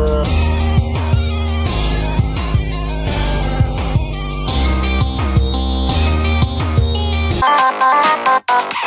Yeah.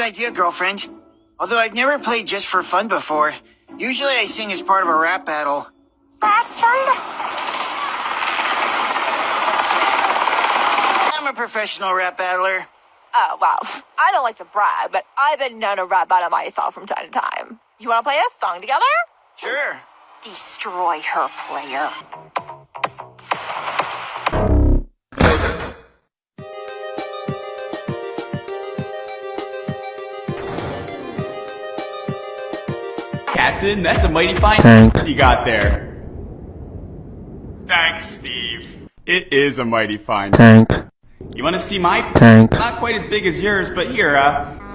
Good idea, girlfriend. Although I've never played just for fun before. Usually I sing as part of a rap battle. I'm a professional rap battler. Oh, well, I don't like to brag, but I've been known to rap battle myself from time to time. You want to play a song together? Sure. Destroy her, player. Captain, that's a mighty fine Tank. you got there. Thanks, Steve. It is a mighty fine. tank, You want to see my tank, Not quite as big as yours, but here, uh.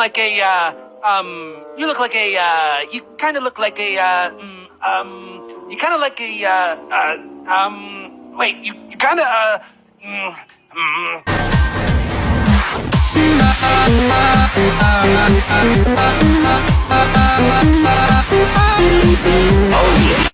Like a, uh, um, you look like a, uh, you kind of look like a, uh, mm, um, you kind of like a, uh, uh, um, wait, you, you kind of, uh. Oh yeah.